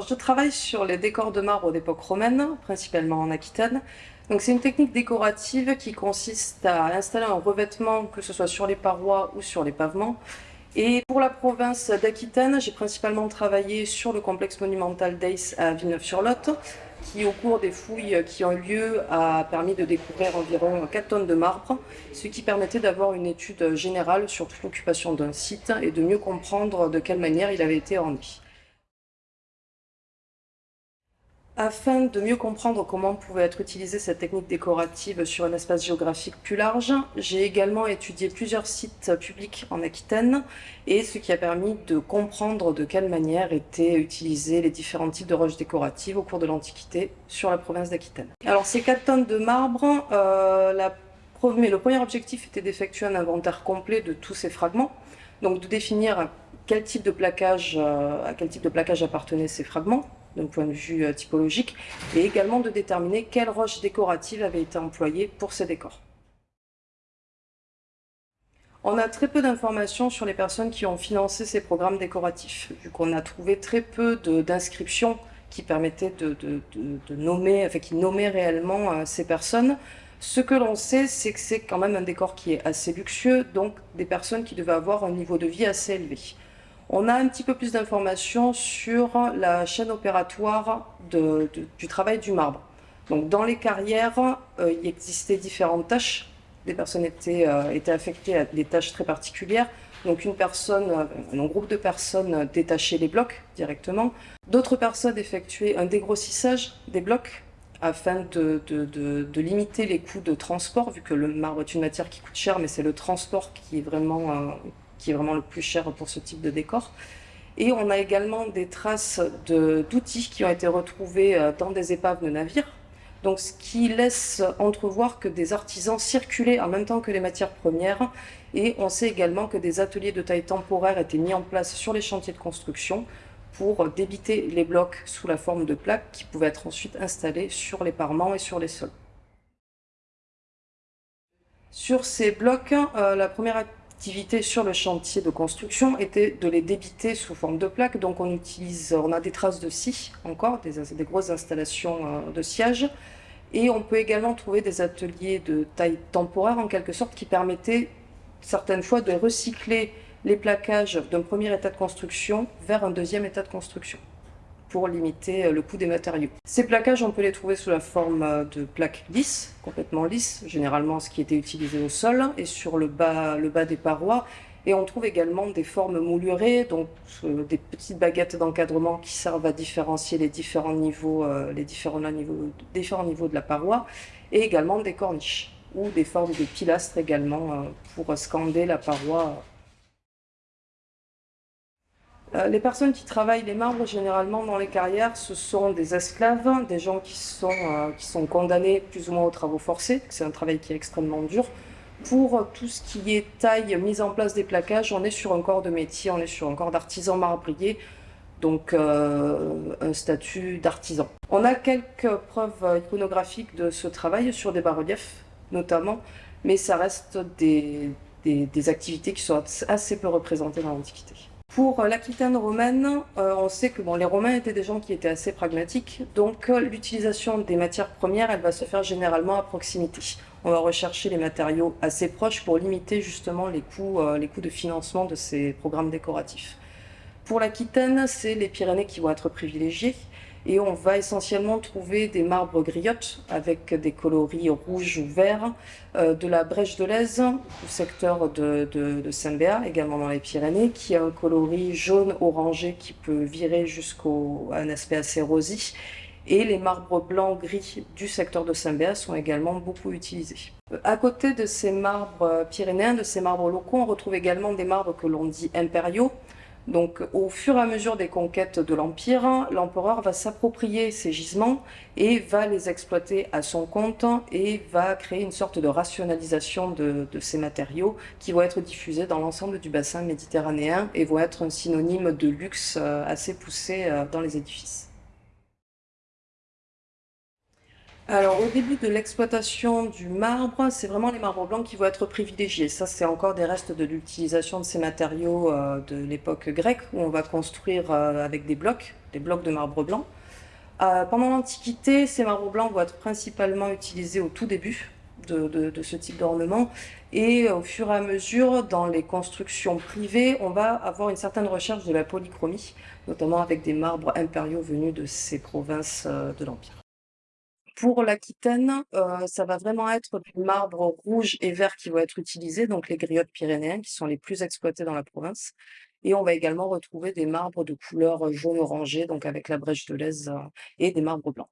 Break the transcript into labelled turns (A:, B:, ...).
A: je travaille sur les décors de marbre d'époque romaine, principalement en Aquitaine. Donc c'est une technique décorative qui consiste à installer un revêtement, que ce soit sur les parois ou sur les pavements. Et pour la province d'Aquitaine, j'ai principalement travaillé sur le complexe monumental d'Ace à Villeneuve-sur-Lot, qui au cours des fouilles qui ont eu lieu a permis de découvrir environ 4 tonnes de marbre, ce qui permettait d'avoir une étude générale sur toute l'occupation d'un site et de mieux comprendre de quelle manière il avait été orné. Afin de mieux comprendre comment pouvait être utilisée cette technique décorative sur un espace géographique plus large, j'ai également étudié plusieurs sites publics en Aquitaine et ce qui a permis de comprendre de quelle manière étaient utilisés les différents types de roches décoratives au cours de l'Antiquité sur la province d'Aquitaine. Alors ces 4 tonnes de marbre, euh, le premier objectif était d'effectuer un inventaire complet de tous ces fragments, donc de définir quel type de euh, à quel type de plaquage appartenaient ces fragments, d'un point de vue euh, typologique, et également de déterminer quelle roche décorative avait été employée pour ces décors. On a très peu d'informations sur les personnes qui ont financé ces programmes décoratifs, vu qu'on a trouvé très peu d'inscriptions qui permettaient de, nommer, enfin qui nommaient réellement euh, ces personnes. Ce que l'on sait, c'est que c'est quand même un décor qui est assez luxueux, donc des personnes qui devaient avoir un niveau de vie assez élevé. On a un petit peu plus d'informations sur la chaîne opératoire du travail du marbre. Donc, dans les carrières, euh, il existait différentes tâches. Des personnes étaient, euh, étaient, affectées à des tâches très particulières. Donc une personne, euh, un groupe de personnes détachait les blocs directement. D'autres personnes effectuaient un dégrossissage des blocs afin de, limiter les coûts de transport, vu que le marbre est une matière qui coûte cher, mais c'est le transport qui est vraiment qui est vraiment le plus cher pour ce type de décor. Et on a également des traces d'outils qui ont été retrouvés euh, dans des épaves de navires. Donc, ce qui laisse entrevoir que des artisans circulaient en même temps que les matières premières. Et on sait également que des ateliers de taille temporaire étaient mis en place sur les chantiers de construction pour débiter les blocs sous la forme de plaques qui pouvaient être ensuite installés sur les parements et sur les sols. Sur ces blocs, euh, la première activité sur le chantier de construction était de les débiter sous forme de plaques. Donc on utilise, on a des traces de scie encore, des, des grosses installations euh, de sciage. Et on peut également trouver des ateliers de taille temporaire en quelque sorte qui permettaient certaines fois de recycler les plaquages d'un premier état de construction vers un deuxième état de construction pour limiter euh, le coût des matériaux. Ces plaquages, on peut les trouver sous la forme euh, de plaques lisses, complètement lisses, généralement ce qui était utilisé au sol et sur le bas, le bas des parois. Et on trouve également des formes moulurées, donc euh, des petites baguettes d'encadrement qui servent à différencier les différents niveaux, les différents niveaux, différents niveaux de la paroi, et également des corniches ou des formes de pilastres également pour scander la paroi les personnes qui travaillent les marbres, généralement dans les carrières, ce sont des esclaves, des gens qui sont, euh, qui sont condamnés plus ou moins aux travaux forcés. C'est un travail qui est extrêmement dur. Pour tout ce qui est taille, mise en place des plaquages, on est sur un corps de métier, on est sur un corps d'artisan marbrier, donc euh, un statut d'artisan. On a quelques preuves iconographiques de ce travail sur des bas-reliefs notamment, mais ça reste des activités qui sont assez peu représentées dans l'Antiquité. Pour euh, l'Aquitaine romaine, euh, on sait que les Romains étaient des gens qui étaient assez pragmatiques, donc euh, l'utilisation des matières premières, elle va se faire généralement à proximité. On va rechercher les matériaux assez proches pour limiter justement les coûts, les coûts de financement de ces programmes décoratifs. Pour l'Aquitaine, c'est les Pyrénées qui vont être privilégiées et on va essentiellement trouver des marbres griottes avec des coloris rouges ou verts, euh, de la brèche de l'Aise, au secteur de, Saint-Béat, également dans les Pyrénées, qui a un coloris jaune-orangé qui peut virer jusqu'à un aspect assez rosy. Et les marbres blancs gris du secteur de Saint-Béat sont également beaucoup utilisés. À côté de ces marbres pyrénéens, de ces marbres locaux, on retrouve également des marbres que l'on dit impériaux, donc au fur et à mesure des conquêtes de l'Empire, l'empereur va s'approprier ces gisements et va les exploiter à son compte et va créer une sorte de rationalisation de, ces matériaux qui vont être diffusés dans l'ensemble du bassin méditerranéen et vont être un synonyme de luxe euh, assez poussé euh, dans les édifices. Alors, au début de l'exploitation du marbre, c'est vraiment les marbres blancs qui vont être privilégiés. Ça, c'est encore des restes de l'utilisation de ces matériaux euh, de l'époque grecque, où on va construire euh, avec des blocs, des blocs de marbre blanc. Euh, pendant l'Antiquité, ces marbres blancs vont être principalement utilisés au tout début de, de- de ce type d'ornement. Et au fur et à mesure, dans les constructions privées, on va avoir une certaine recherche de la polychromie, notamment avec des marbres impériaux venus de ces provinces de l'Empire. Pour l'Aquitaine, heu, ça va vraiment être du marbre rouge et vert qui va être utilisé, donc les griottes pyrénéennes qui sont les plus exploitées dans la province et on va également retrouver des marbres de couleur jaune orangé, donc avec la brèche de Lèze, heu et des marbres blancs.